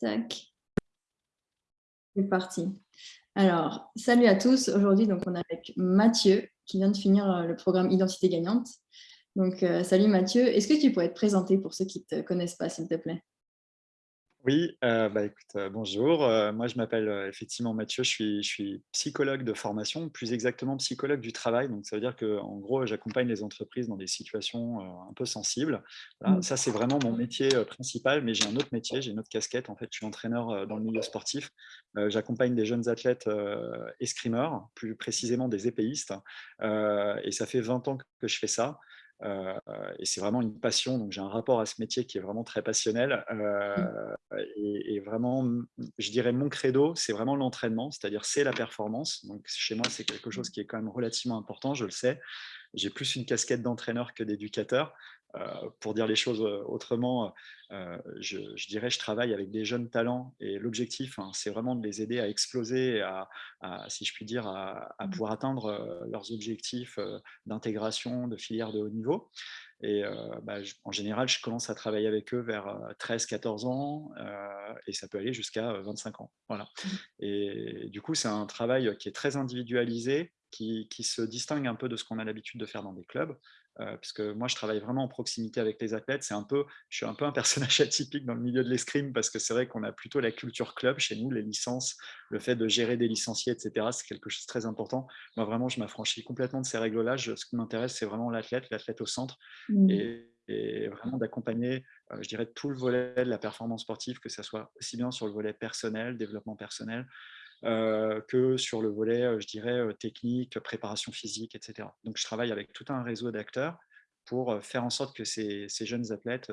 Tac. C'est parti. Alors, salut à tous. Aujourd'hui, on est avec Mathieu qui vient de finir euh, le programme Identité gagnante. Donc, euh, salut Mathieu. Est-ce que tu pourrais te présenter pour ceux qui ne te connaissent pas, s'il te plaît? Oui, euh, bah, écoute, euh, bonjour. Euh, moi, je m'appelle effectivement Mathieu, je suis, je suis psychologue de formation, plus exactement psychologue du travail. Donc, ça veut dire qu'en gros, j'accompagne les entreprises dans des situations un peu sensibles. Mmh. Ça, c'est vraiment mon métier principal, mais j'ai un autre métier, j'ai une autre casquette. En fait, je suis entraîneur dans le milieu sportif. J'accompagne des jeunes athlètes escrimeurs, plus précisément des épéistes. et ça fait 20 ans que je fais ça. Euh, et c'est vraiment une passion, donc j'ai un rapport à ce métier qui est vraiment très passionnel. Euh, et, vraiment, je dirais mon credo, c'est vraiment l'entraînement, c'est-à-dire c'est la performance. Donc chez moi, c'est quelque chose qui est quand même relativement important, je le sais. J'ai plus une casquette d'entraîneur que d'éducateur. Euh, pour dire les choses euh, autrement, euh, je, dirais je travaille avec des jeunes talents et l'objectif, hein, c'est vraiment de les aider à exploser, à, si je puis dire, à, mmh. pouvoir atteindre leurs objectifs d'intégration de filières de haut niveau. Et bah, en général, je commence à travailler avec eux vers 13-14 ans et ça peut aller jusqu'à 25 ans. Voilà. Mmh. Et du coup, c'est un travail qui est très individualisé, qui, qui, se distingue un peu de ce qu'on a l'habitude de faire dans des clubs. Euh, puisque moi, je travaille vraiment en proximité avec les athlètes. C'est un peu, je suis un peu un personnage atypique dans le milieu de l'escrime parce que c'est vrai qu'on a plutôt la culture club chez nous, les licences, le fait de gérer des licenciés, etc. C'est quelque chose de très important. Moi, vraiment, je m'affranchis complètement de ces règles-là. Ce qui m'intéresse, c'est vraiment l'athlète, l'athlète au centre, mmh. et, vraiment d'accompagner, euh, je dirais, tout le volet de la performance sportive, que ce soit aussi bien sur le volet personnel, développement personnel, que sur le volet, euh, je dirais, euh, technique, préparation physique, etc. Donc, je travaille avec tout un réseau d'acteurs pour faire en sorte que ces, jeunes athlètes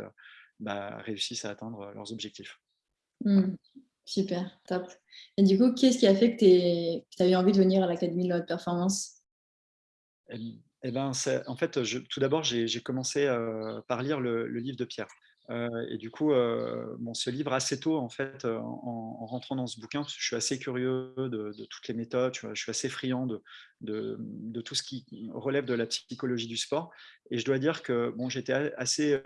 bah, réussissent à atteindre leurs objectifs. Mmh. super, top. Et du coup, qu'est-ce qui a fait que tu avais envie de venir à l'Académie de la haute performance? Eh, eh ben, En fait, tout d'abord, j'ai commencé par lire le, livre de Pierre. Euh, et du coup, euh, bon, ce livre assez tôt, en fait, euh, en, rentrant dans ce bouquin, je suis assez curieux de, toutes les méthodes, je suis assez friand de, tout ce qui relève de la psychologie du sport. Et je dois dire que bon, j'étais assez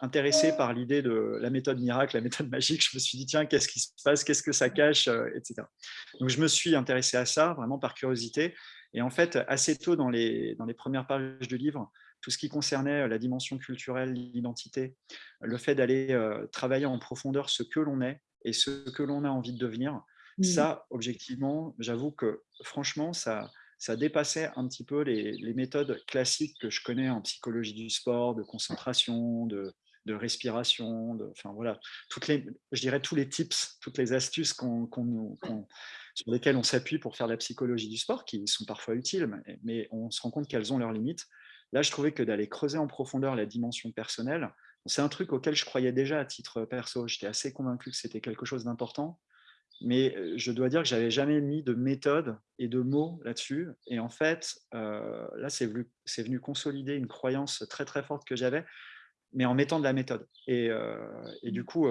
intéressé par l'idée de la méthode miracle, la méthode magique. Je me suis dit, tiens, qu'est-ce qui se passe, qu'est-ce que ça cache, etc. Donc, je me suis intéressé à ça, vraiment par curiosité. Et en fait, assez tôt dans les, dans les premières pages du livre, tout ce qui concernait la dimension culturelle, l'identité, le fait d'aller travailler en profondeur ce que l'on est et ce que l'on a envie de devenir, mmh. ça, objectivement, j'avoue que franchement, ça, ça dépassait un petit peu les, méthodes classiques que je connais en psychologie du sport, de concentration, de, respiration, de, enfin voilà, toutes les, je dirais tous les tips, toutes les astuces sur lesquelles on s'appuie pour faire la psychologie du sport, qui sont parfois utiles, mais on se rend compte qu'elles ont leurs limites. Là, je trouvais que d'aller creuser en profondeur la dimension personnelle, c'est un truc auquel je croyais déjà à titre perso. J'étais assez convaincu que c'était quelque chose d'important, mais euh, je dois dire que j'avais jamais mis de méthode et de mots là-dessus. Et en fait, euh, là, c'est venu, consolider une croyance très très forte que j'avais, mais en mettant de la méthode. Et, euh, du coup,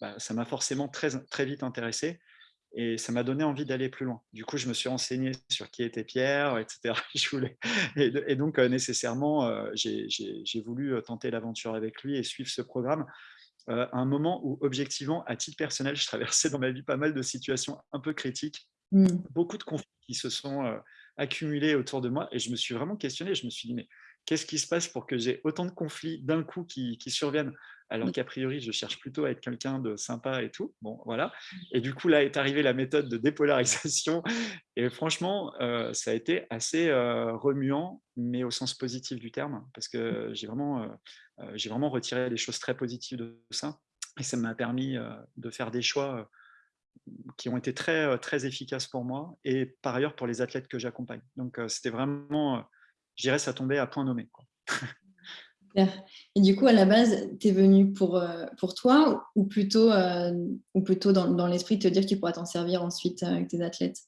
bah, ça m'a forcément très, très vite intéressé et ça m'a donné envie d'aller plus loin. Du coup, je me suis renseigné sur qui était Pierre, etc. Je voulais... et, donc, euh, nécessairement, euh, j'ai voulu euh, tenter l'aventure avec lui et suivre ce programme à un moment où, objectivement, à titre personnel, je traversais dans ma vie pas mal de situations un peu critiques, mmh. beaucoup de conflits qui se sont accumulés autour de moi, et je me suis vraiment questionné, je me suis dit, mais qu'est-ce qui se passe pour que j'ai autant de conflits d'un coup qui, surviennent? Alors mmh. qu'a priori, je cherche plutôt à être quelqu'un de sympa et tout. Bon, voilà. Mmh. Et du coup, là est arrivée la méthode de dépolarisation. Et franchement, euh, ça a été assez euh, remuant, mais au sens positif du terme, parce que mmh. j'ai vraiment, euh, j'ai vraiment retiré des choses très positives de ça. Et ça m'a permis de faire des choix qui ont été très, très efficaces pour moi et par ailleurs pour les athlètes que j'accompagne. Donc, c'était vraiment je dirais, ça tombait à point nommé. Quoi. Et du coup, à la base, tu es venu pour, euh, pour toi ou plutôt, euh, ou plutôt dans, dans l'esprit de te dire que tu pourras t'en servir ensuite avec tes athlètes?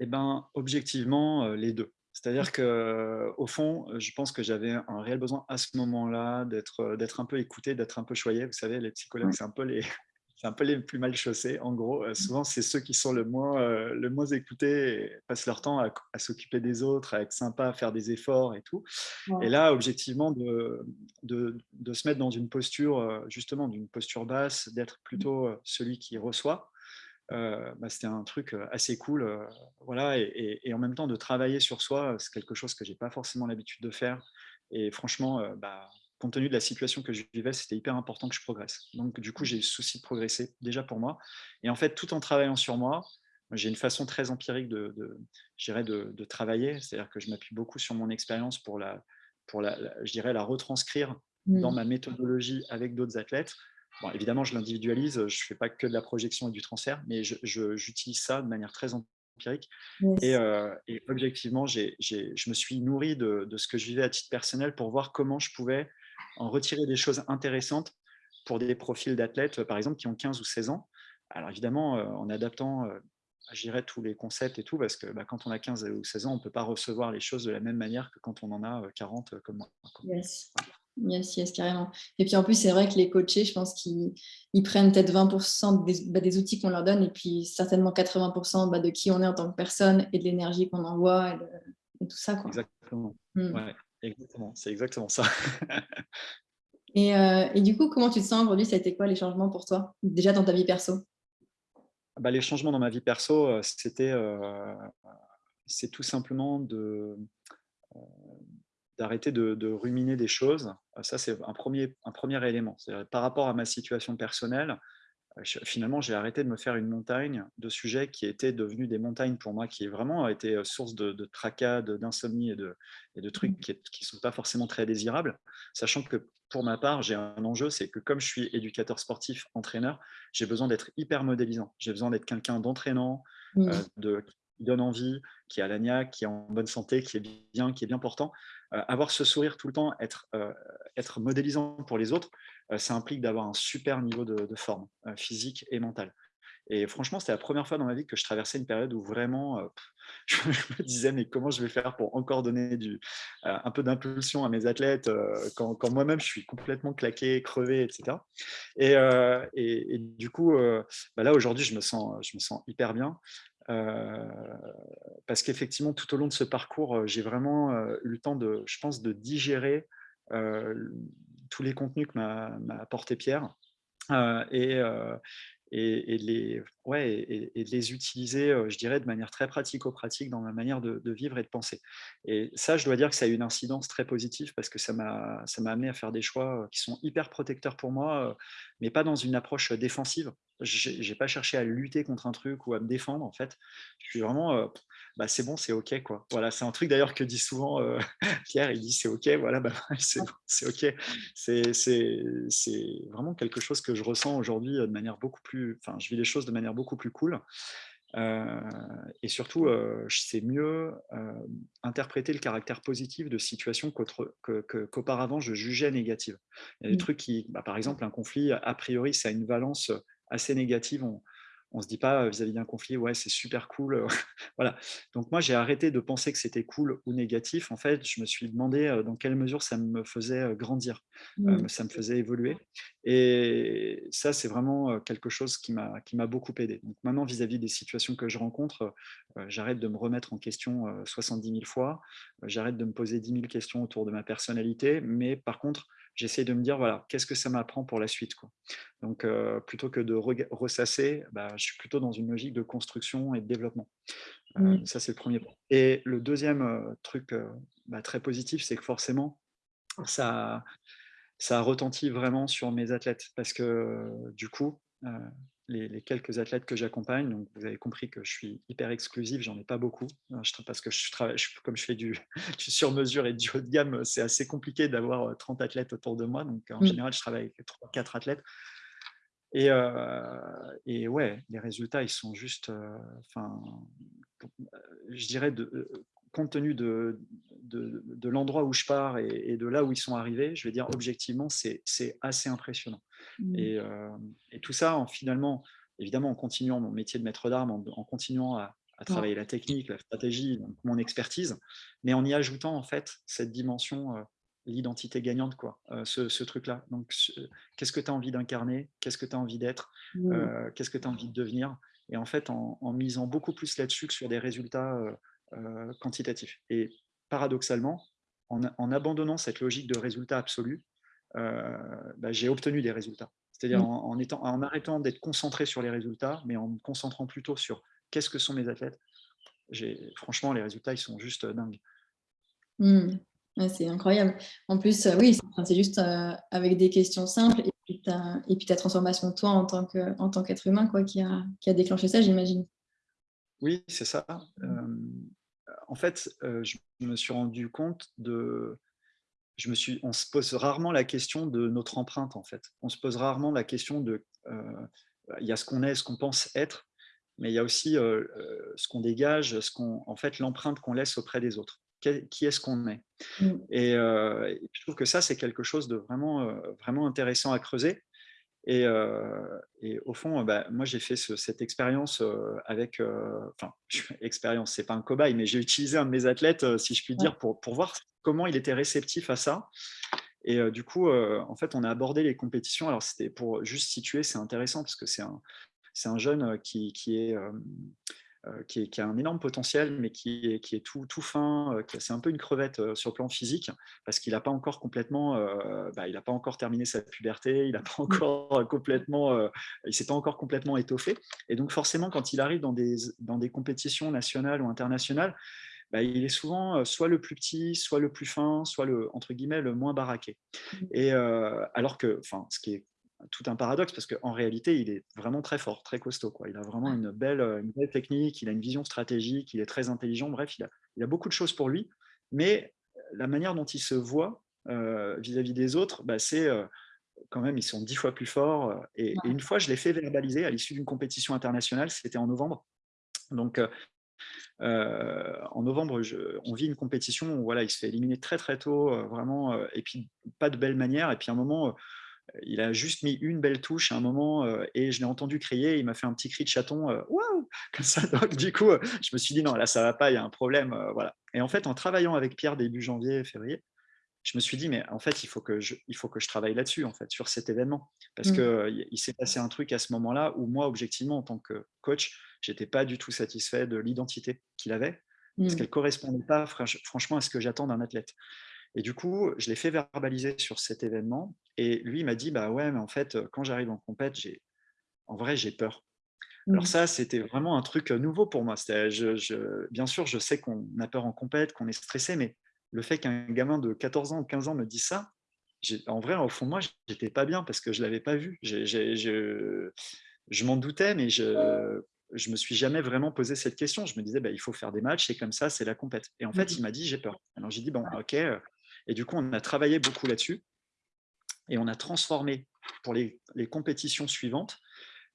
Eh bien, objectivement, euh, les deux. C'est-à-dire qu'au fond, je pense que j'avais un réel besoin à ce moment-là d'être un peu écouté, d'être un peu choyé. Vous savez, les psychologues, c'est un peu les, c'est un peu les plus mal chaussés. En gros, euh, souvent, c'est ceux qui sont le moins, euh, le moins écoutés et passent leur temps à, s'occuper des autres, à être sympa, à faire des efforts et tout. Et là, objectivement, de, de, de, se mettre dans une posture, euh, justement, d'une posture basse, d'être plutôt celui qui reçoit, bah, c'était un truc assez cool. voilà, et, et, en même temps, de travailler sur soi, c'est quelque chose que j'ai pas forcément l'habitude de faire. Et franchement, bah, compte tenu de la situation que je vivais, c'était hyper important que je progresse. Donc, du coup, j'ai eu le souci de progresser déjà pour moi. Et en fait, tout en travaillant sur moi, j'ai une façon très empirique de, de, de travailler. C'est-à-dire que je m'appuie beaucoup sur mon expérience pour, la, pour la, je dirais, la retranscrire dans mmh. ma méthodologie avec d'autres athlètes. Bon, évidemment, je l'individualise, je ne fais pas que de la projection et du transfert, mais j'utilise ça de manière très empirique. Et, euh, et, objectivement, je me suis nourri de, de, ce que je vivais à titre personnel pour voir comment je pouvais en retirer des choses intéressantes pour des profils d'athlètes, par exemple, qui ont 15 ou 16 ans. Alors évidemment, euh, en adaptant, euh, j'irai tous les concepts et tout, parce que bah, quand on a 15 ou 16 ans, on ne peut pas recevoir les choses de la même manière que quand on en a 40 euh, comme moi. Yes. Yes, yes, carrément. Et puis en plus, c'est vrai que les coachés, je pense qu'ils prennent peut-être 20% bah, des, outils qu'on leur donne et puis certainement 80% bah, de qui on est en tant que personne et de l'énergie qu'on envoie et, tout ça. Quoi. Exactement. Hmm. Ouais. Exactement, c'est exactement ça. Euh, et, du coup, comment tu te sens aujourd'hui? Ça a été quoi les changements pour toi, déjà dans ta vie perso? Bah, Les changements dans ma vie perso, euh, c'était euh, c'est tout simplement de d'arrêter de, de, ruminer des choses. Ça, c'est un premier, un premier élément. Par rapport à ma situation personnelle, finalement, j'ai arrêté de me faire une montagne de sujets qui étaient devenus des montagnes pour moi, qui vraiment été source de, de tracas, d'insomnie et de, et de trucs mmh. qui ne sont pas forcément très désirables, sachant que pour ma part, j'ai un enjeu, c'est que comme je suis éducateur sportif, entraîneur, j'ai besoin d'être hyper modélisant. J'ai besoin d'être quelqu'un d'entraînant, mmh. de, qui donne envie, qui a l'agnac, qui est en bonne santé, qui est bien, qui est bien portant. avoir ce sourire tout le temps, être, être modélisant pour les autres, ça implique d'avoir un super niveau de, forme physique et mentale. Et franchement, c'était la première fois dans ma vie que je traversais une période où vraiment, je me disais, mais comment je vais faire pour encore donner un peu d'impulsion à mes athlètes quand, moi-même, je suis complètement claqué, crevé, etc. Et, du coup, bah là, aujourd'hui, je, je me sens hyper bien. Parce qu'effectivement, tout au long de ce parcours, j'ai vraiment eu le temps, de, je pense, de digérer tous les contenus que m'a apporté Pierre. et, et, les, ouais, et, les utiliser, je dirais, de manière très pratico-pratique dans ma manière de, vivre et de penser. Et ça, je dois dire que ça a eu une incidence très positive parce que ça m'a amené à faire des choix qui sont hyper protecteurs pour moi, mais pas dans une approche défensive. Je n'ai pas cherché à lutter contre un truc ou à me défendre, en fait. Je suis vraiment, bah, c'est bon, c'est OK. Quoi. Voilà, c'est un truc d'ailleurs que dit souvent Pierre, il dit c'est OK, voilà, bah, c'est OK. C'est vraiment quelque chose que je ressens aujourd'hui de manière beaucoup plus, enfin, je vis les choses de manière beaucoup plus cool. et surtout, je sais mieux interpréter le caractère positif de situations qu'auparavant je jugeais négatives. Il y a des mmh. trucs qui, bah, par exemple, un conflit, a priori, ça a une valence assez négative. On, on se dit pas vis-à-vis d'un conflit, ouais, c'est super cool. voilà. Donc moi, j'ai arrêté de penser que c'était cool ou négatif. En fait, je me suis demandé dans quelle mesure ça me faisait grandir, mmh. ça me faisait évoluer. Et ça, c'est vraiment quelque chose qui m'a beaucoup aidé. Donc maintenant, vis-à-vis des situations que je rencontre, j'arrête de me remettre en question 70 000 fois, j'arrête de me poser 10 000 questions autour de ma personnalité, mais par contre, j'essaie de me dire, voilà, qu'est-ce que ça m'apprend pour la suite quoi. Donc, plutôt que de ressasser, bah, je suis plutôt dans une logique de construction et de développement. Mmh. Ça, c'est le premier point. Et le deuxième truc bah, très positif, c'est que forcément, ça, ça a retenti vraiment sur mes athlètes parce que du coup, les, quelques athlètes que j'accompagne. Donc, vous avez compris que je suis hyper exclusif, j'en ai pas beaucoup, hein, parce que je travaille, comme je fais du, sur-mesure et du haut de gamme, c'est assez compliqué d'avoir 30 athlètes autour de moi. Donc, en mmh. général, je travaille avec 3-4 athlètes. Et, et, ouais, les résultats, ils sont juste, enfin, je dirais, de, compte tenu de, de, l'endroit où je pars et, de là où ils sont arrivés, je vais dire objectivement, c'est assez impressionnant. Mmh. Et, tout ça, en, finalement, évidemment, en continuant mon métier de maître d'armes, en, continuant à, travailler la technique, la stratégie, mon expertise, mais en y ajoutant en fait cette dimension l'identité gagnante, quoi, ce, truc-là. Donc, qu'est-ce que tu as envie d'incarner? Qu'est-ce que tu as envie d'être? Mmh. Qu'est-ce que tu as envie de devenir? Et en fait, en, misant beaucoup plus là-dessus que sur des résultats quantitatifs. Et paradoxalement, en, abandonnant cette logique de résultat absolu, bah, j'ai obtenu des résultats. C'est-à-dire mmh. en, étant, en arrêtant d'être concentré sur les résultats, mais en me concentrant plutôt sur qu'est-ce que sont mes athlètes. Franchement, les résultats, ils sont juste dingues. Mmh. c'est incroyable. En plus, oui, c'est juste avec des questions simples et puis, ta, et puis ta transformation de toi en tant qu'être humain quoi, qui, a, qui a déclenché ça, j'imagine. Oui, c'est ça. En fait, je me suis rendu compte de, je me suis, on se pose rarement la question de notre empreinte, en fait. On se pose rarement la question de, euh, il y a ce qu'on est, ce qu'on pense être, mais il y a aussi euh, euh, ce qu'on dégage, ce qu'on, en fait, l'empreinte qu'on laisse auprès des autres. Qui est-ce qu'on est, mmh. et, je trouve que ça, c'est quelque chose de vraiment, vraiment intéressant à creuser. Et, et, au fond, bah, moi, j'ai fait cette expérience avec, enfin, expérience, c'est pas un cobaye, mais j'ai utilisé un de mes athlètes, si je puis dire, pour, pour voir comment il était réceptif à ça. Et du coup, en fait, on a abordé les compétitions. Alors, c'était pour juste situer, c'est intéressant parce que c'est un, un jeune qui, qui est euh, qui, a un énorme potentiel, mais qui est, qui est tout, tout fin, euh, c'est un peu une crevette euh, sur le plan physique, parce qu'il n'a pas encore complètement, bah, il n'a pas encore terminé sa puberté, il n'a pas mmh. encore complètement, il s'est pas encore complètement étoffé. Et donc forcément, quand il arrive dans des, dans des compétitions nationales ou internationales, bah, il est souvent soit le plus petit, soit le plus fin, soit le entre guillemets le moins baraqué. Mmh. Et alors que, enfin, ce qui est tout un paradoxe parce qu'en réalité, il est vraiment très fort, très costaud. Quoi. Il a vraiment une belle, une belle technique, il a une vision stratégique, il est très intelligent. Bref, il a, il a beaucoup de choses pour lui. Mais la manière dont il se voit vis-à-vis des autres, bah, c'est quand même, ils sont dix fois plus forts. Et, une fois, je l'ai fait verbaliser à l'issue d'une compétition internationale, c'était en novembre. Donc, en novembre, je, on vit une compétition où voilà, il se fait éliminer très très tôt, vraiment, et puis pas de belle manière. Et puis à un moment, il a juste mis une belle touche à un moment euh, et je l'ai entendu crier. Il m'a fait un petit cri de chaton, euh, waouh, comme ça. Donc, du coup, euh, je me suis dit non, là, ça va pas, il y a un problème. voilà. Et en fait, en travaillant avec Pierre début janvier, février, je me suis dit, mais en fait, il faut que je, il faut que je travaille là-dessus, en fait, sur cet événement. Parce mmh. qu'il il s'est passé un truc à ce moment-là où moi, objectivement, en tant que coach, j'étais pas du tout satisfait de l'identité qu'il avait, parce mmh. qu'elle correspondait pas, franchement, à ce que j'attends d'un athlète. Et du coup, je l'ai fait verbaliser sur cet événement. Et lui, il m'a dit, bah ouais, mais en fait, quand j'arrive en compète, en vrai, j'ai peur. Alors mmh. ça, c'était vraiment un truc nouveau pour moi. Je, bien sûr, je sais qu'on a peur en compète, qu'on est stressé, mais le fait qu'un gamin de 14 ans ou 15 ans me dise ça, en vrai, au fond de moi, j'étais pas bien parce que je l'avais pas vu. je, je m'en doutais, mais je je me suis jamais vraiment posé cette question. Je me disais, bah, il faut faire des matchs, c'est comme ça, c'est la compète. Et en fait, mmh il m'a dit, j'ai peur. Alors j'ai dit, bon, ok, et du coup, on a travaillé beaucoup là-dessus et on a transformé pour les, compétitions suivantes,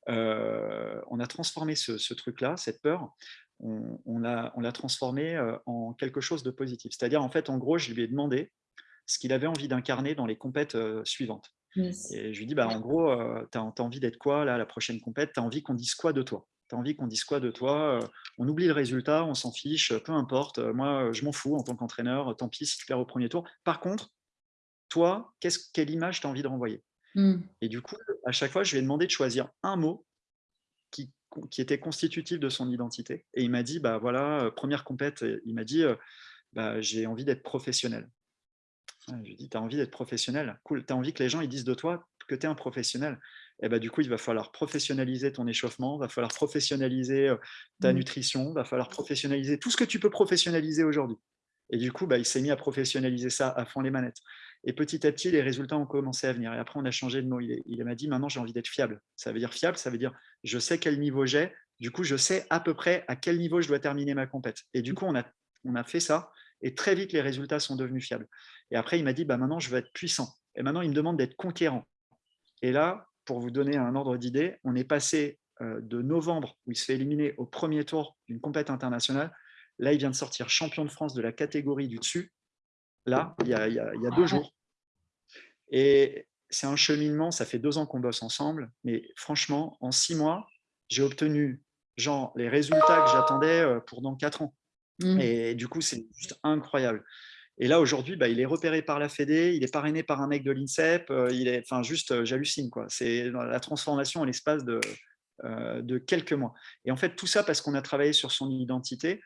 euh, on a transformé ce, truc-là, cette peur, on, on l'a transformé euh, en quelque chose de positif. C'est-à-dire, en fait, en gros, je lui ai demandé ce qu'il avait envie d'incarner dans les compètes euh, suivantes. Et je lui ai dit, bah, en gros, tu as, envie d'être quoi là, la prochaine compète? Tu as envie qu'on dise quoi de toi? Tu as envie qu'on dise quoi de toi On oublie le résultat, on s'en fiche, peu importe. Moi, je m'en fous en tant qu'entraîneur, tant pis si tu perds au premier tour. Par contre, toi, quelle image tu as envie de renvoyer? Mmh. Et du coup, à chaque fois, je lui ai demandé de choisir un mot qui, était constitutif de son identité. Et il m'a dit, bah voilà, euh, première compète, il m'a dit, euh, bah, j'ai envie d'être professionnel. je lui ai dit, tu as envie d'être professionnel? Cool, tu as envie que les gens ils disent de toi que tu es un professionnel. Et bah, du coup, il va falloir professionnaliser ton échauffement, il va falloir professionnaliser euh, ta mmh. nutrition, il va falloir professionnaliser tout ce que tu peux professionnaliser aujourd'hui. Et du coup, bah, il s'est mis à professionnaliser ça à fond les manettes. Et petit à petit, les résultats ont commencé à venir. Et après, on a changé de mot. Il, m'a dit, maintenant, j'ai envie d'être fiable. Ça veut dire fiable, ça veut dire, je sais quel niveau j'ai. Du coup, je sais à peu près à quel niveau je dois terminer ma compète. Et du coup, on a, on a fait ça. Et très vite, les résultats sont devenus fiables. Et après, il m'a dit, bah, maintenant, je veux être puissant. Et maintenant, il me demande d'être conquérant. Et là, pour vous donner un ordre d'idée, on est passé euh, de novembre, où il se fait éliminer au premier tour d'une compète internationale. Là, il vient de sortir champion de France de la catégorie du dessus, là, il y a, deux jours. Et c'est un cheminement, ça fait deux ans qu'on bosse ensemble, mais franchement, en six mois, j'ai obtenu genre, les résultats que j'attendais euh, pour dans quatre ans. Mmh. Et du coup, c'est juste incroyable. Et là, aujourd'hui, bah, il est repéré par la Fédé, il est parrainé par un mec de l'INSEP, il est, enfin, juste, j'hallucine, quoi. C'est la transformation à l'espace de, de quelques mois. Et en fait, tout ça parce qu'on a travaillé sur son identité,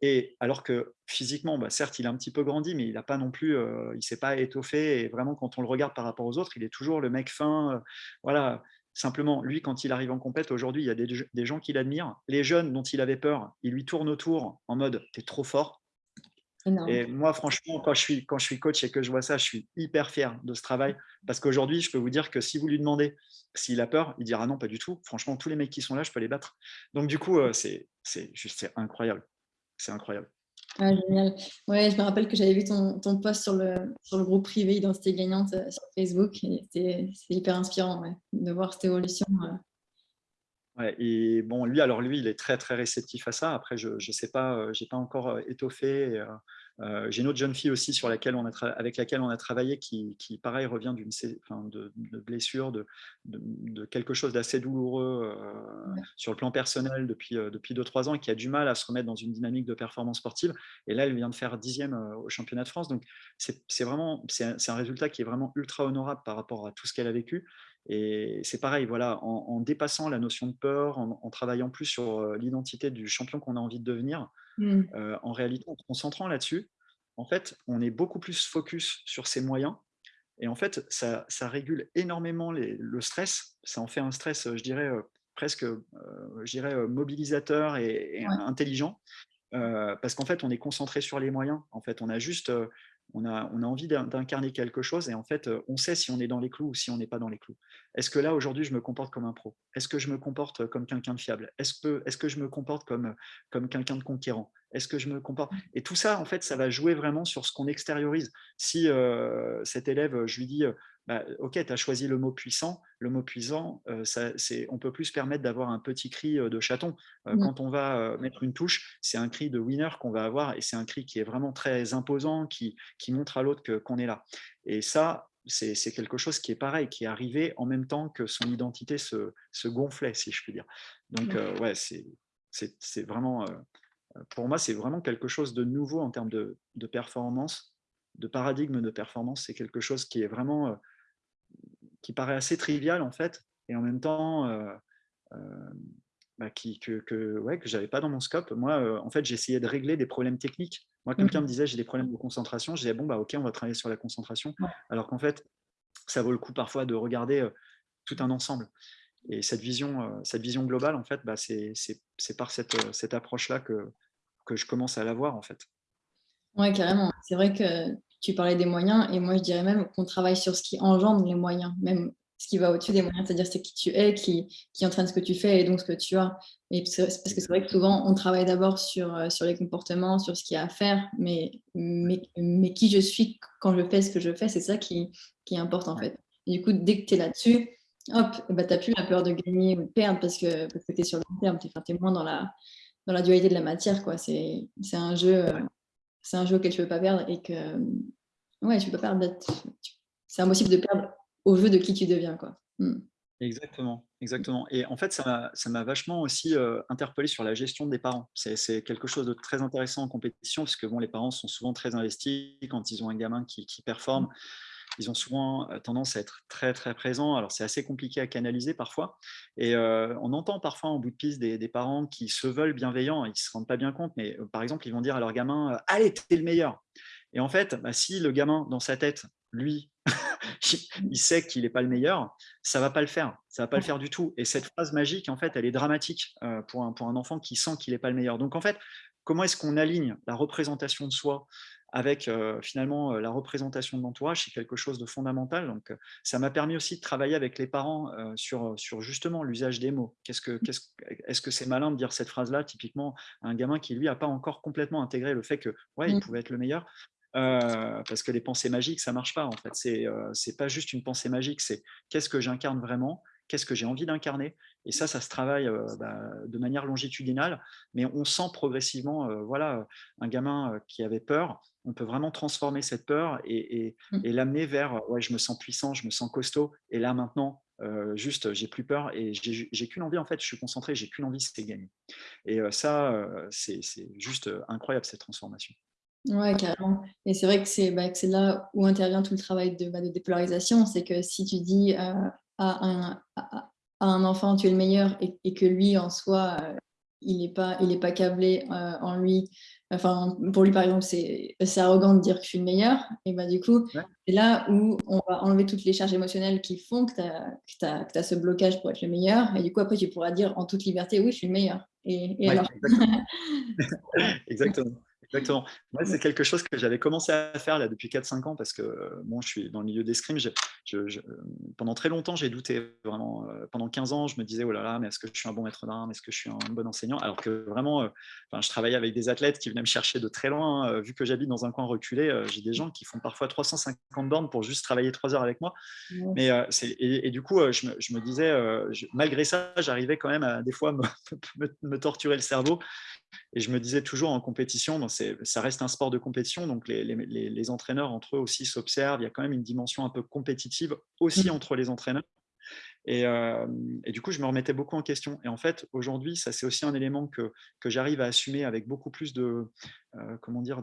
et alors que physiquement, bah, certes, il a un petit peu grandi, mais il n'a pas non plus, il il s'est pas étoffé. Et vraiment, quand on le regarde par rapport aux autres, il est toujours le mec fin. voilà. Simplement, lui, quand il arrive en compète, aujourd'hui, il y a des, gens qui l'admirent. Les jeunes dont il avait peur, ils lui tournent autour en mode « t'es trop fort ». Et moi, franchement, quand je, suis, quand je suis coach et que je vois ça, je suis hyper fier de ce travail. Parce qu'aujourd'hui, je peux vous dire que si vous lui demandez s'il a peur, il dira non, pas du tout. Franchement, tous les mecs qui sont là, je peux les battre. Donc, du coup, c'est juste incroyable c'est incroyable. Ah, génial. Ouais, je me rappelle que j'avais vu ton, ton, post sur le, sur le groupe privé Identité Gagnante euh, sur Facebook. C'est hyper inspirant de voir cette évolution. Euh. Ouais, et bon, lui, alors lui, il est très très réceptif à ça. Après, je ne sais pas, euh, j'ai pas encore étoffé. Euh, j'ai une autre jeune fille aussi sur laquelle on a avec laquelle on a travaillé qui, pareil, revient d'une enfin, de, de, blessure, de, de, quelque chose d'assez douloureux euh, sur le plan personnel depuis 2-3 euh, depuis ans et qui a du mal à se remettre dans une dynamique de performance sportive. Et là, elle vient de faire dixième au championnat de France. Donc, c'est vraiment c'est un résultat qui est vraiment ultra honorable par rapport à tout ce qu'elle a vécu. Et c'est pareil, voilà, en, dépassant la notion de peur, en, travaillant plus sur l'identité du champion qu'on a envie de devenir, mmh. en réalité, en se concentrant là-dessus, en fait, on est beaucoup plus focus sur ses moyens. Et en fait, ça, régule énormément le stress. Ça en fait un stress, je dirais, presque je dirais, mobilisateur et, intelligent. parce qu'en fait, on est concentré sur les moyens. En fait, on a juste on a, envie d'incarner quelque chose et en fait, on sait si on est dans les clous ou si on n'est pas dans les clous. Est-ce que là, aujourd'hui, je me comporte comme un pro? Est-ce que je me comporte comme quelqu'un de fiable? Est-ce que, est que je me comporte comme, comme quelqu'un de conquérant? Est-ce que je me comporte? Et tout ça, en fait, ça va jouer vraiment sur ce qu'on extériorise. Si cet élève, je lui dis, bah, ok, tu as choisi le mot puissant. Le mot puissant, euh, ça, on peut plus se permettre d'avoir un petit cri de chaton. Euh, mmh. Quand on va mettre une touche, c'est un cri de winner qu'on va avoir et c'est un cri qui est vraiment très imposant, qui, qui montre à l'autre qu'on est là. Et ça, c'est quelque chose qui est pareil, qui est arrivé en même temps que son identité se, se gonflait, si je puis dire. Donc, mmh. ouais, c'est vraiment, pour moi, c'est vraiment quelque chose de nouveau en termes de, de performance, de paradigme de performance. C'est quelque chose qui est vraiment qui paraît assez trivial en fait, et en même temps euh, euh, bah, qui, que, que, ouais, que j'avais pas dans mon scope. Moi, euh, en fait, j'essayais de régler des problèmes techniques. Moi, quelqu'un me disait j'ai des problèmes de concentration, je disais bon bah ok, on va travailler sur la concentration. Alors qu'en fait, ça vaut le coup parfois de regarder tout un ensemble. Et cette vision, cette vision globale, en fait, bah, c'est par cette, cette approche-là que, que je commence à l'avoir, en fait. Oui, carrément. C'est vrai que tu parlais des moyens, et moi je dirais même qu'on travaille sur ce qui engendre les moyens, même ce qui va au-dessus des moyens, c'est-à-dire c'est qui tu es, qui, qui entraîne ce que tu fais et donc ce que tu as. Et parce que c'est vrai que souvent on travaille d'abord sur, euh, sur les comportements, sur ce qu'il y a à faire, mais, mais, mais qui je suis quand je fais ce que je fais, c'est ça qui, qui importe en fait. Et du coup, dès que tu es là-dessus, hop, bah, tu n'as plus la peur de gagner ou de perdre parce que, parce que tu es sur le long terme, tu es, moins dans la, dans la dualité de la matière. C'est un jeu c'est un jeu auquel tu ne veux pas perdre et que ouais, tu peux pas perdre. C'est impossible de perdre au jeu de qui tu deviens. Quoi. Hmm. Exactement, exactement. Et en fait, ça m'a vachement aussi euh, interpellé sur la gestion des parents. C'est quelque chose de très intéressant en compétition, parce que bon, les parents sont souvent très investis quand ils ont un gamin qui, performe. Hmm. Ils ont souvent euh, tendance à être très très présents. Alors c'est assez compliqué à canaliser parfois. Et euh, on entend parfois en bout de piste des, parents qui se veulent bienveillants, ils ne se rendent pas bien compte, mais par exemple, ils vont dire à leur gamin Allez, t'es le meilleur et en fait, bah, si le gamin, dans sa tête, lui, il sait qu'il n'est pas le meilleur, ça va pas le faire. Ça va pas le faire du tout. Et cette phrase magique, en fait, elle est dramatique euh, pour, un, pour un enfant qui sent qu'il n'est pas le meilleur. Donc, en fait, comment est-ce qu'on aligne la représentation de soi avec euh, finalement la représentation de l'entourage, c'est quelque chose de fondamental. Donc, ça m'a permis aussi de travailler avec les parents sur, sur justement l'usage des mots. Qu'est-ce que, est-ce que c'est malin de dire cette phrase-là, typiquement, à un gamin qui, lui, n'a pas encore complètement intégré le fait que, ouais, il mmh. pouvait être le meilleur euh, parce que les pensées magiques, ça marche pas en fait. C'est euh, pas juste une pensée magique, c'est qu'est-ce que j'incarne vraiment, qu'est-ce que j'ai envie d'incarner. Et ça, ça se travaille euh, bah, de manière longitudinale, mais on sent progressivement, euh, voilà, un gamin qui avait peur, on peut vraiment transformer cette peur et, mmh. et, l'amener vers, ouais, je me sens puissant, je me sens costaud, et là maintenant, juste, j'ai plus peur et j'ai qu'une envie, en fait, je suis concentré, j'ai qu'une envie, c'est gagner. Et ça, c'est juste incroyable cette transformation. Ouais, carrément. Et c'est vrai que c'est bah, là où intervient tout le travail de, bah, de dépolarisation. C'est que si tu dis euh, à, un, à, un, enfant tu es le meilleur et, que lui en soi, euh, il n'est pas, il pas câblé euh, en lui, enfin pour lui par exemple c'est arrogant de dire que je suis le meilleur, et bah du coup c'est là où on va enlever toutes les charges émotionnelles qui font que tu as, as, ce blocage pour être le meilleur, et du coup après tu pourras dire en toute liberté oui je suis le meilleur. Et, alors? exactement. Exactement. Moi, c'est quelque chose que j'avais commencé à faire là, depuis 4-5 ans parce que bon, je suis dans le milieu d'escrime. Je, pendant très longtemps, j'ai douté vraiment. Euh, pendant 15 ans, je me disais, oh là là, mais est-ce que je suis un bon maître d'armes Est-ce que je suis un bon enseignant? Alors que vraiment, euh, je travaillais avec des athlètes qui venaient me chercher de très loin. Hein. vu que j'habite dans un coin reculé, j'ai des gens qui font parfois 350 bornes pour juste travailler 3 heures avec moi. Mais, et, du coup, je me, disais, malgré ça, j'arrivais quand même à des fois me, me torturer le cerveau et je me disais toujours en compétition, ça reste un sport de compétition, donc les, entraîneurs entre eux aussi s'observent. Il y a quand même une dimension un peu compétitive aussi mmh. entre les entraîneurs. Euh, et, du coup, je me remettais beaucoup en question. Et en fait, aujourd'hui, ça c'est aussi un élément que, que j'arrive à assumer avec beaucoup plus de, euh, comment dire,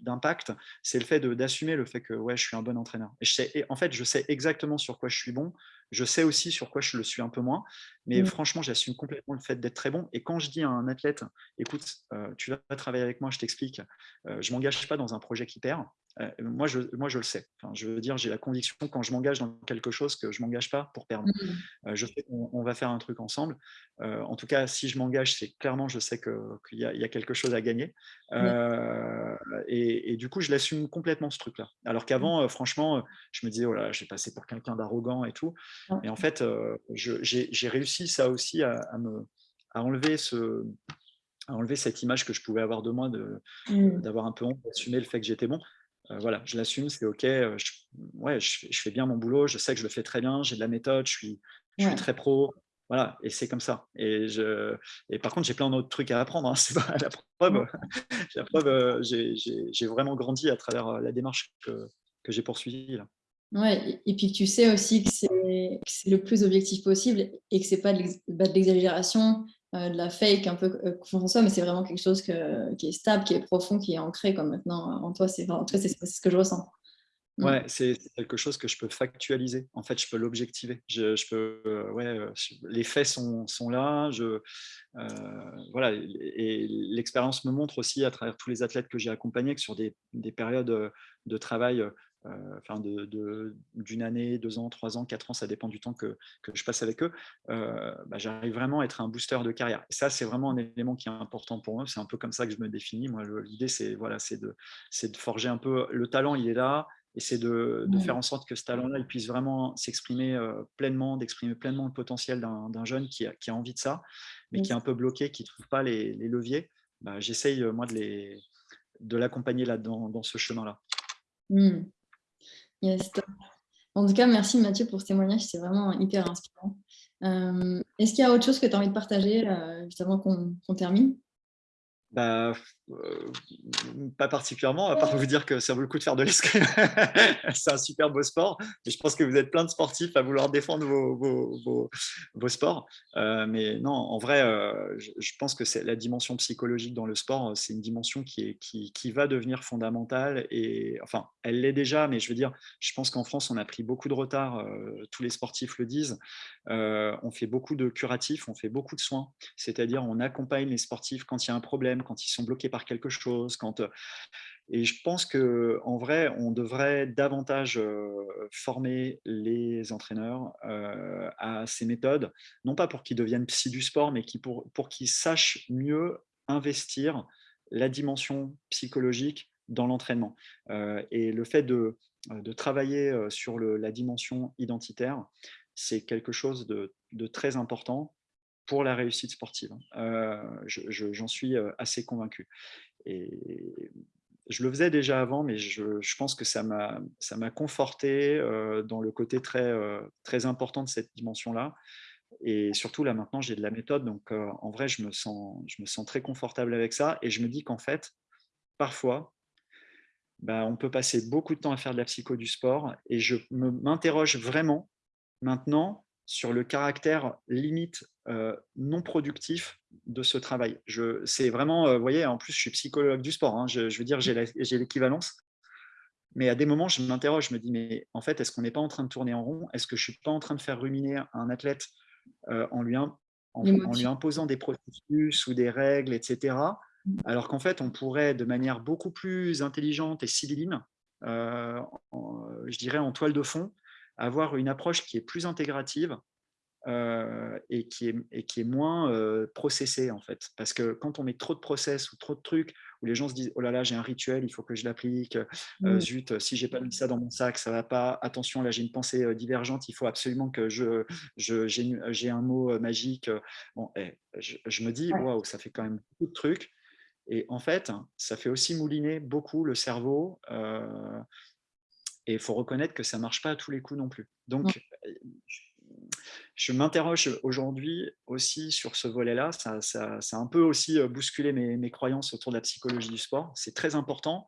d'impact. c'est le fait d'assumer le fait que ouais, je suis un bon entraîneur. Et, je sais, en fait, je sais exactement sur quoi je suis bon. Je sais aussi sur quoi je le suis un peu moins. Mais mmh. franchement, j'assume complètement le fait d'être très bon. Et quand je dis à un athlète, écoute, euh, tu vas travailler avec moi, je t'explique, je ne m'engage pas dans un projet qui perd. Euh, moi, je, moi, je le sais. je veux dire, j'ai la conviction quand je m'engage dans quelque chose que je ne m'engage pas pour perdre. Mmh. Euh, je sais qu'on va faire un truc ensemble. Euh, en tout cas, si je m'engage, c'est clairement, je sais qu'il y, y, a quelque chose à gagner. et, du coup, je l'assume complètement ce truc-là. Alors qu'avant, mmh. franchement, je me disais, oh là, j'ai passé pour quelqu'un d'arrogant et tout. Et en fait, j'ai réussi ça aussi à, me, à enlever ce à enlever cette image que je pouvais avoir de moi, mmh. d'avoir un peu honte, d'assumer le fait que j'étais bon. Euh, voilà, je l'assume, c'est OK. Euh, je, ouais, je, fais bien mon boulot, je sais que je le fais très bien, j'ai de la méthode, je suis, je suis très pro. Voilà, et c'est comme ça. Et, je, et par contre, j'ai plein d'autres trucs à apprendre. Hein, c'est pas la preuve. la preuve euh, j'ai vraiment grandi à travers la démarche que, que j'ai poursuivie. Là. Ouais, et puis tu sais aussi que c'est le plus objectif possible et que c'est pas de l'exagération, euh, de la fake un peu euh, soi, mais c'est vraiment quelque chose qui est stable, qui est profond, qui est ancré comme maintenant en toi. C'est ce que je ressens. Mm. Ouais, c'est quelque chose que je peux factualiser. En fait, je peux l'objectiver. Je, peux, euh, ouais, les faits sont, sont là. Je, voilà, et l'expérience me montre aussi à travers tous les athlètes que j'ai accompagnés que sur des, des périodes de travail euh, enfin d'une année, deux ans, trois ans, quatre ans, ça dépend du temps que, je passe avec eux, euh, bah, j'arrive vraiment à être un booster de carrière. Et ça, c'est vraiment un élément qui est important pour moi. C'est un peu comme ça que je me définis. Moi, l'idée, c'est voilà, de, de forger un peu. Le talent, il est là, et c'est de, faire en sorte que ce talent-là, il puisse vraiment s'exprimer euh, pleinement, d'exprimer pleinement le potentiel d'un jeune qui a, qui a, envie de ça, mais qui est un peu bloqué, qui ne trouve pas les, leviers. Bah, j'essaye, moi, de l'accompagner là dans, dans ce chemin-là. Mmh. Yes, En tout cas, merci Mathieu pour ce témoignage, c'est vraiment hyper inspirant. Euh, est-ce qu'il y a autre chose que tu as envie de partager, euh, justement, qu'on termine? Bah, euh, pas particulièrement, à part vous dire que ça vaut le coup de faire de l'escrime. c'est un super beau sport. Et je pense que vous êtes plein de sportifs à vouloir défendre vos, vos, sports. Euh, mais non, en vrai, euh, je, pense que c'est la dimension psychologique dans le sport, c'est une dimension qui, est, qui, qui, va devenir fondamentale. Et enfin, elle l'est déjà, mais je veux dire, je pense qu'en France, on a pris beaucoup de retard. tous les sportifs le disent. on fait beaucoup de curatifs, on fait beaucoup de soins. C'est-à-dire, on accompagne les sportifs quand il y a un problème quand ils sont bloqués par quelque chose. Quand, euh, et je pense qu'en vrai, on devrait davantage euh, former les entraîneurs euh, à ces méthodes, non pas pour qu'ils deviennent psy du sport, mais pour, pour qu'ils sachent mieux investir la dimension psychologique dans l'entraînement. et le fait de, de travailler sur la dimension identitaire, c'est quelque chose de, de, très important pour la réussite sportive. Hein. Euh, j'en suis euh, assez convaincu. Et je le faisais déjà avant, mais je, pense que ça m'a conforté euh, dans le côté très, très important de cette dimension-là. Et surtout, là, maintenant, j'ai de la méthode. Donc, en vrai, je me, sens, je me sens très confortable avec ça. Et je me dis qu'en fait, parfois, bah, on peut passer beaucoup de temps à faire de la psycho du sport. Et je m'interroge vraiment maintenant sur le caractère limite non productif de ce travail. C'est vraiment, vous voyez, en plus, je suis psychologue du sport, hein, je, je, veux dire, j'ai l'équivalence. Mais à des moments, je m'interroge, je me dis, mais en fait, est-ce qu'on n'est pas en train de tourner en rond? Est-ce que je ne suis pas en train de faire ruminer un athlète en, lui en, lui imposant des processus ou des règles, etc. Mmh. Alors qu'en fait, on pourrait, de manière beaucoup plus intelligente et civile, je dirais en toile de fond, avoir une approche qui est plus intégrative euh, et, qui est, et qui est moins euh, processée en fait. Parce que quand on met trop de process ou trop de trucs où les gens se disent « oh là là, j'ai un rituel, il faut que je l'applique, euh, mmh. zut, si j'ai pas mis ça dans mon sac, ça va pas, attention, là j'ai une pensée divergente, il faut absolument que je, j'ai un mot magique. » Bon, eh, je, me dis « waouh, ça fait quand même beaucoup de trucs. » Et en fait, ça fait aussi mouliner beaucoup le cerveau et il faut reconnaître que ça ne marche pas à tous les coups non plus. Donc, je m'interroge aujourd'hui aussi sur ce volet-là. Ça, ça, a un peu aussi bousculé mes, croyances autour de la psychologie du sport. C'est très important,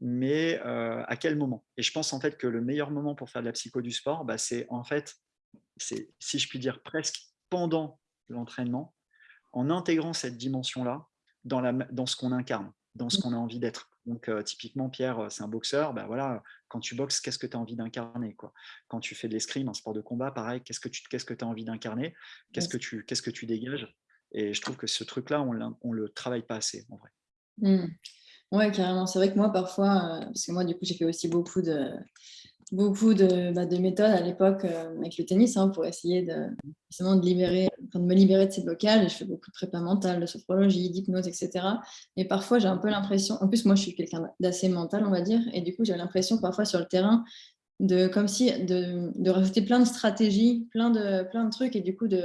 mais à quel moment? Et je pense en fait que le meilleur moment pour faire de la psycho du sport, bah, c'est en fait, si je puis dire, presque pendant l'entraînement, en intégrant cette dimension-là dans, dans ce qu'on incarne, dans ce mmh. qu'on a envie d'être. Donc, typiquement, Pierre, c'est un boxeur. Bah, voilà, quand tu boxes, qu'est-ce que tu as envie d'incarner Quand tu fais de l'escrime, un sport de combat, pareil, qu'est-ce que tu que as envie d'incarner? Qu'est-ce que tu qu'est-ce que tu dégages? Et je trouve que ce truc-là, on ne le travaille pas assez, en vrai. Mmh. Ouais, carrément. C'est vrai que moi, parfois, parce que moi, du coup, j'ai fait aussi beaucoup de, beaucoup de, bah, de, méthodes à l'époque euh, avec le tennis hein, pour essayer de, de, libérer, de me libérer de ces blocages. Je fais beaucoup de prépa mentale, de sophrologie, d'hypnose, etc. Et parfois, j'ai un peu l'impression, en plus, moi, je suis quelqu'un d'assez mental, on va dire, et du coup, j'ai l'impression parfois sur le terrain de comme si de, de, rajouter plein de stratégies, plein de, plein de trucs, et du coup, de,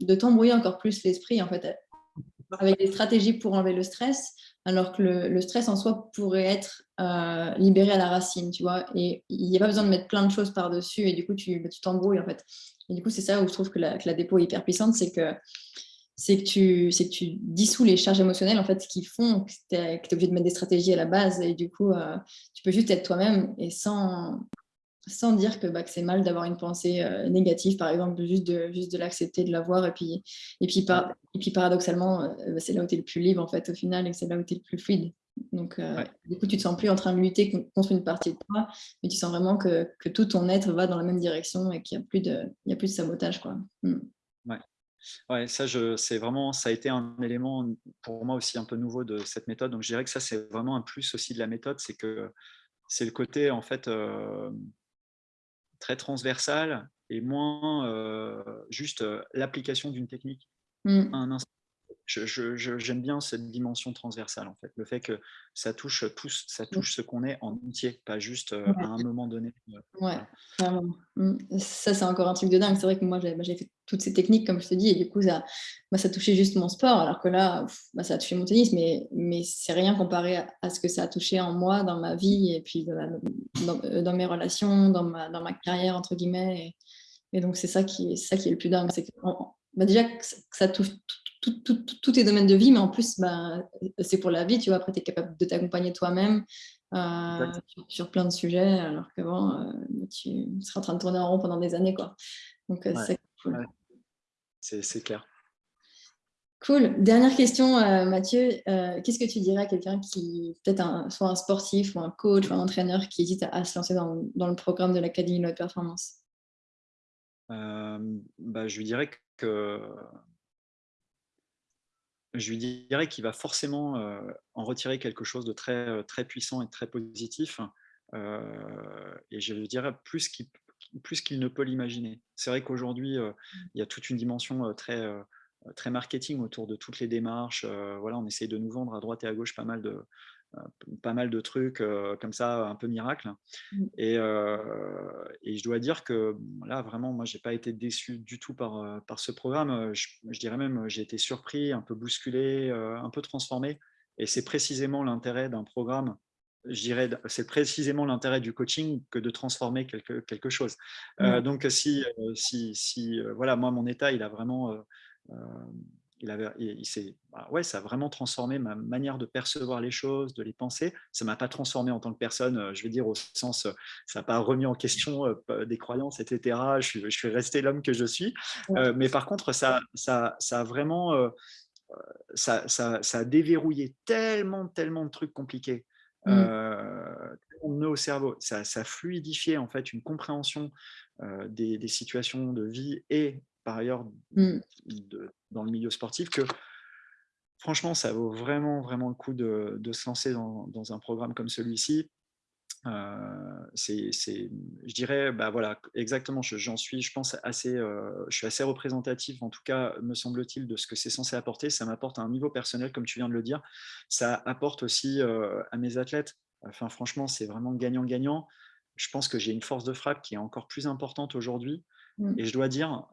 de t'embrouiller encore plus l'esprit, en fait, avec des stratégies pour enlever le stress, alors que le, stress en soi pourrait être euh, libéré à la racine, tu vois. Et il n'y a pas besoin de mettre plein de choses par-dessus et du coup, tu t'embrouilles, en fait. Et du coup, c'est ça où je trouve que la, dépôt est hyper puissante, c'est que, que, tu, que tu dissous les charges émotionnelles, en fait, qui font que tu es, obligé de mettre des stratégies à la base et du coup, euh, tu peux juste être toi-même et sans, sans dire que, bah, que c'est mal d'avoir une pensée euh, négative, par exemple, juste de, juste de l'accepter, de l'avoir. Et puis, et, puis et puis paradoxalement, euh, c'est là où tu es le plus libre, en fait, au final, et c'est là où tu es le plus fluide. Donc, euh, du coup, tu te sens plus en train de lutter contre une partie de toi, mais tu sens vraiment que, que tout ton être va dans la même direction et qu'il n'y a, plus de, il a plus de sabotage. Quoi. Mm. Ouais. Ouais, ça, c'est vraiment, ça a été un élément pour moi aussi un peu nouveau de cette méthode. Donc, je dirais que ça, c'est vraiment un plus aussi de la méthode, c'est que c'est le côté, en fait, très transversale et moins euh, juste euh, l'application d'une technique mmh. un instant j'aime bien cette dimension transversale en fait, le fait que ça touche tous, ça touche ce qu'on est en entier, pas juste euh, à un moment donné. Euh, ouais, mmh. Ça c'est encore un truc de dingue. C'est vrai que moi j'ai bah, fait toutes ces techniques comme je te dis et du coup ça, bah, ça touchait juste mon sport, alors que là bah, ça a touché mon tennis, mais, mais c'est rien comparé à, ce que ça a touché en moi, dans ma vie et puis dans, euh, dans, mes relations, dans ma, dans ma carrière entre guillemets. Et, donc c'est ça qui est ça qui est le plus dingue, c'est que déjà que ça touche tous tes domaines de vie, mais en plus, bah, c'est pour la vie, tu vois. Après, tu es capable de t'accompagner toi-même euh, sur, plein de sujets, alors qu'avant, euh, tu seras en train de tourner en rond pendant des années, quoi. Donc, euh, c'est cool. C'est clair. Cool. Dernière question, Mathieu. Qu'est-ce que tu dirais à quelqu'un qui, peut-être soit un sportif ou un coach ou un entraîneur qui hésite à, se lancer dans, dans, le programme de l'Académie de la Performance? Bah, Je lui dirais que je lui dirais qu'il va forcément euh, en retirer quelque chose de très, euh, très puissant et très positif. Euh, et je lui dirais plus qu'il plus qu'il ne peut l'imaginer. C'est vrai qu'aujourd'hui, il y a toute une dimension très, très marketing autour de toutes les démarches. voilà, on essaye de nous vendre à droite et à gauche pas mal de, pas mal de trucs comme ça, un peu miracle. Mmh. Et, et, je dois dire que là, vraiment, moi, j'ai pas été déçu du tout par, par ce programme. Je, dirais même, j'ai été surpris, un peu bousculé, un peu transformé. Et c'est précisément l'intérêt d'un programme je dirais, c'est précisément l'intérêt du coaching que de transformer quelque, quelque chose. Mmh. donc, si, si, si voilà, moi, mon état, il a vraiment il avait, il, bah ouais, ça a vraiment transformé ma manière de percevoir les choses, de les penser. Ça m'a pas transformé en tant que personne, euh, je veux dire au sens, euh, ça n'a pas remis en question euh, des croyances, etc. Je, suis resté l'homme que je suis. mais par contre, ça, ça, ça a vraiment, ça, ça, ça, a déverrouillé tellement, tellement de trucs compliqués. Mmh. au cerveau, ça, ça fluidifié en fait une compréhension des, des, situations de vie et par ailleurs mmh. dans le milieu sportif que franchement, ça vaut vraiment, vraiment le coup de, se lancer dans, un programme comme celui-ci. Euh, c'est, je dirais, bah voilà, exactement, j'en suis, je pense, assez, euh, je suis assez représentatif, en tout cas, me semble-t-il, de ce que c'est censé apporter. Ça m'apporte un niveau personnel, comme tu viens de le dire. Ça apporte aussi euh, à mes athlètes. Enfin, franchement, c'est vraiment gagnant-gagnant. Je pense que j'ai une force de frappe qui est encore plus importante aujourd'hui. Mmh. Et je dois dire,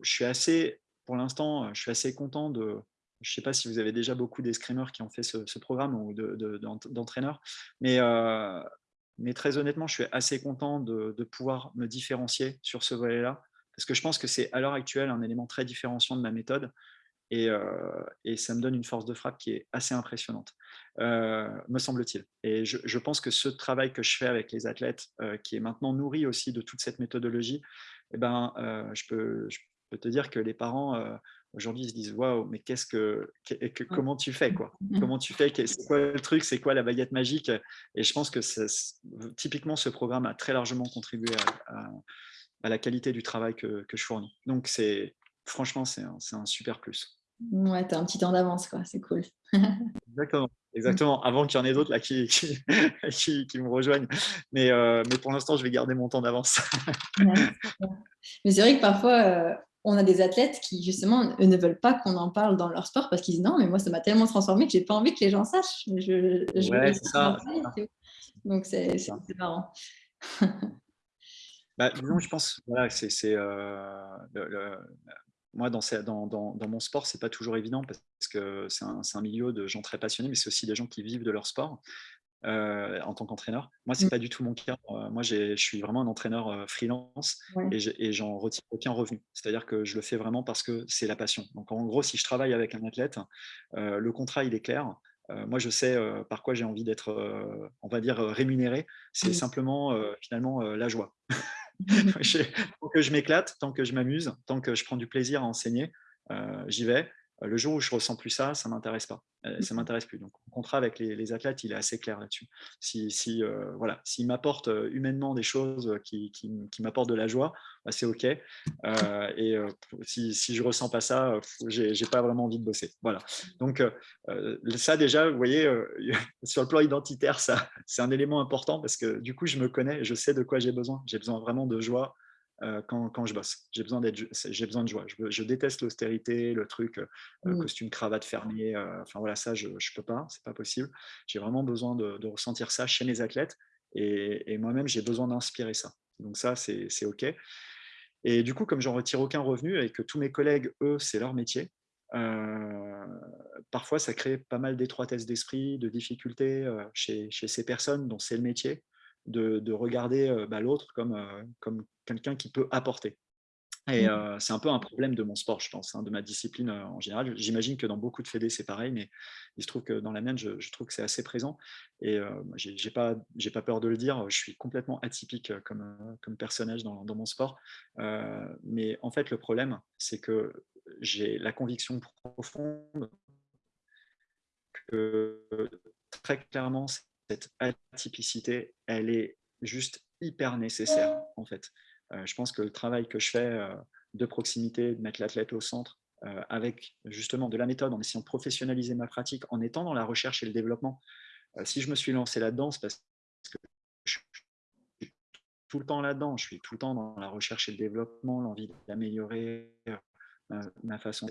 je suis assez, pour l'instant, je suis assez content de. Je ne sais pas si vous avez déjà beaucoup d'escrimeurs qui ont fait ce, programme ou d'entraîneurs, mais, euh, mais très honnêtement, je suis assez content de, pouvoir me différencier sur ce volet-là, parce que je pense que c'est à l'heure actuelle un élément très différenciant de ma méthode, et, euh, ça me donne une force de frappe qui est assez impressionnante, euh, me semble-t-il. Et je, pense que ce travail que je fais avec les athlètes, qui est maintenant nourri aussi de toute cette méthodologie, eh ben, je, peux, peux te dire que les parents euh, aujourd'hui se disent waouh, mais qu'est-ce que, comment tu fais quoi? Comment tu fais? C'est quoi le truc? C'est quoi la baguette magique? Et je pense que typiquement ce programme a très largement contribué à, la qualité du travail que, je fournis. Donc c'est franchement c'est un, super plus. Ouais, tu as un petit temps d'avance quoi, c'est cool. Exactement. Exactement, avant qu'il y en ait d'autres là qui, qui, qui, me rejoignent. Mais, euh, mais pour l'instant, je vais garder mon temps d'avance. mais c'est vrai que parfois, euh, on a des athlètes qui, justement, ne veulent pas qu'on en parle dans leur sport parce qu'ils disent non, mais moi, ça m'a tellement transformé que j'ai pas envie que les gens sachent. Je, ouais, c'est ça. Donc, c'est marrant. bah, disons, je pense, voilà, c'est euh, moi, dans, dans, dans, dans, mon sport, c'est pas toujours évident parce que c'est un, un, milieu de gens très passionnés, mais c'est aussi des gens qui vivent de leur sport. Euh, en tant qu'entraîneur. Moi, c'est n'est mmh. pas du tout mon cas. Euh, moi, je suis vraiment un entraîneur euh, freelance et j'en retire aucun revenu. C'est-à-dire que je le fais vraiment parce que c'est la passion. Donc, en gros, si je travaille avec un athlète, le contrat, il est clair. moi, je sais par quoi j'ai envie d'être, on va dire, rémunéré. C'est mmh. simplement, finalement, la joie. tant que je m'éclate, tant que je m'amuse, tant que je prends du plaisir à enseigner, j'y vais. Euh, le jour où je ressens plus ça, ça m'intéresse pas. Euh, ça m'intéresse plus. Donc, le contrat avec les, athlètes, il est assez clair là-dessus. Si, si euh, voilà, s'ils m'apportent humainement des choses qui, qui, m'apportent de la joie, bah, c'est ok. et si, si je ressens pas ça, j'ai pas vraiment envie de bosser. Voilà. Donc, ça déjà, vous voyez, sur le plan identitaire, ça, c'est un élément important parce que du coup, je me connais, je sais de quoi j'ai besoin. J'ai besoin vraiment de joie, euh, quand, je bosse. J'ai besoin, j'ai besoin de joie. Je, déteste l'austérité, le truc euh, mmh. costume, cravate fermé. Euh, enfin voilà, ça, je ne peux pas, c'est pas possible. J'ai vraiment besoin de, ressentir ça chez mes athlètes et, moi-même, j'ai besoin d'inspirer ça. Donc ça, c'est OK. Et du coup, comme j'en retire aucun revenu et que tous mes collègues, eux, c'est leur métier, parfois ça crée pas mal d'étroitesse d'esprit, de difficultés chez, chez, ces personnes dont c'est le métier de, regarder bah, l'autre comme, comme quelqu'un qui peut apporter. Et mmh. c'est un peu un problème de mon sport, je pense, hein, de ma discipline en général. J'imagine que dans beaucoup de fédés, c'est pareil, mais il se trouve que dans la mienne, je, trouve que c'est assez présent. Et je j'ai pas, pas peur de le dire, je suis complètement atypique comme, comme personnage dans, dans mon sport. mais en fait, le problème, c'est que j'ai la conviction profonde que très clairement, cette atypicité, elle est juste hyper nécessaire en fait. Euh, je pense que le travail que je fais euh, de proximité, de mettre l'athlète au centre, euh, avec justement de la méthode, en essayant de professionnaliser ma pratique, en étant dans la recherche et le développement. si je me suis lancé là-dedans, c'est parce que je suis tout le temps là-dedans, je suis tout le temps dans la recherche et le développement, l'envie d'améliorer ma, façon.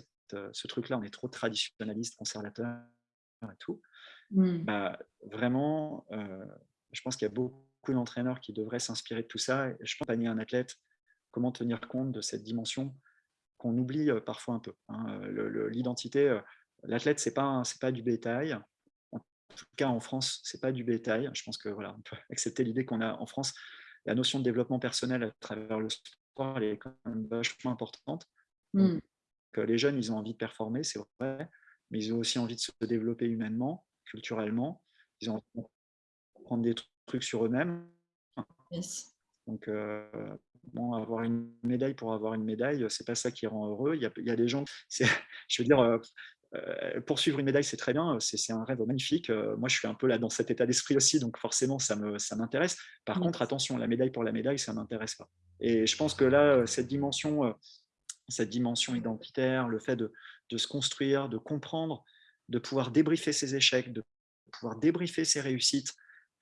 Ce truc-là, on est trop traditionnaliste, conservateur et tout. Bah, vraiment, je pense qu'il y a beaucoup d'entraîneurs qui devraient s'inspirer de tout ça. Je pense panier un athlète, comment tenir compte de cette dimension qu'on oublie parfois un peu. Hein. L'identité, l'athlète, c'est pas c'est pas du bétail. En tout cas, en France, c'est pas du bétail. Je pense que voilà, on peut accepter l'idée qu'on a en France la notion de développement personnel à travers le sport, elle est quand même vachement importante. Mmh. les jeunes, ils ont envie de performer, c'est vrai, mais ils ont aussi envie de se développer humainement, culturellement. Ils ont prendre des trucs sur eux-mêmes. Donc, euh, bon, avoir une médaille pour avoir une médaille, c'est pas ça qui rend heureux. Il y a, il y a des gens, je veux dire, euh, euh, poursuivre une médaille, c'est très bien, c'est un rêve magnifique. moi, je suis un peu là dans cet état d'esprit aussi, donc forcément, ça m'intéresse. Ça Par contre, attention, la médaille pour la médaille, ça m'intéresse pas. Et je pense que là, cette dimension, cette dimension identitaire, le fait de, de, se construire, de comprendre, de pouvoir débriefer ses échecs, de pouvoir débriefer ses réussites,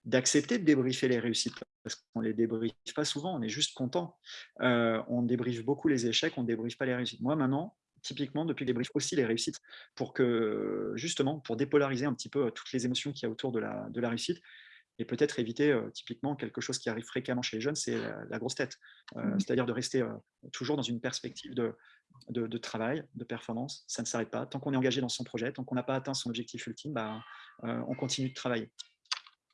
d'accepter de débriefer les réussites, parce qu'on ne les débriefe pas souvent, on est juste content. Euh, on débriefe beaucoup les échecs, on ne débriefe pas les réussites. Moi, maintenant, typiquement, depuis que débriefe aussi les réussites, pour que, justement, pour dépolariser un petit peu toutes les émotions qu'il y a autour de la réussite, et peut-être éviter, euh, typiquement, quelque chose qui arrive fréquemment chez les jeunes, c'est la, grosse tête. Mmh. C'est-à-dire de rester toujours dans une perspective de, de, travail, de performance, ça ne s'arrête pas. Tant qu'on est engagé dans son projet, tant qu'on n'a pas atteint son objectif ultime, bah, on continue de travailler.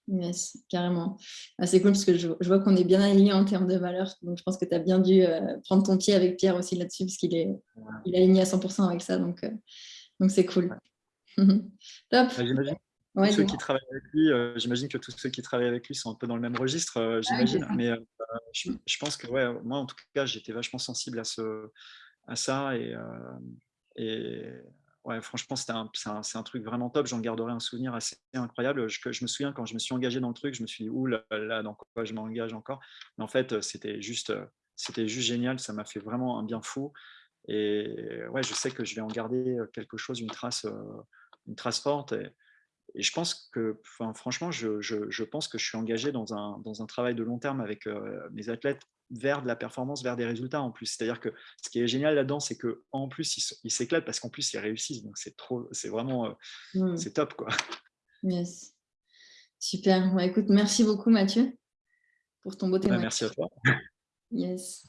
Yes, carrément. Ah, c'est cool parce que je, vois qu'on est bien alignés en termes de valeurs. Donc, je pense que tu as bien dû prendre ton pied avec Pierre aussi là-dessus parce qu'il est, il aligné à 100% avec ça. Donc, donc c'est cool. Top. Bah, ceux qui travaillent avec lui, euh, j'imagine que tous ceux qui travaillent avec lui sont un peu dans le même registre, ah j'imagine. Mais je, je, pense que ouais, moi, en tout cas, j'étais vachement sensible à, ce, à ça. Et, et ouais, franchement, c'est un, un, truc vraiment top. J'en garderai un souvenir assez incroyable. Je, je, me souviens quand je me suis engagé dans le truc, je me suis dit, ouh là, là dans quoi je m'engage encore? Mais en fait, c'était juste, c'était juste génial. Ça m'a fait vraiment un bien fou. Et ouais, je sais que je vais en garder quelque chose, une trace, une trace forte. Et, et je pense que, enfin, franchement, je, je, je, pense que je suis engagé dans un, dans un travail de long terme avec mes athlètes vers de la performance, vers des résultats en plus. C'est-à-dire que ce qui est génial là-dedans, c'est qu'en plus, ils s'éclatent parce qu'en plus, ils réussissent. Donc, c'est trop, c'est vraiment, euh, mmh. c'est top. Quoi. Yes. Super. écoute, merci beaucoup, Mathieu, pour ton beau bah, témoignage. merci à toi. Yes.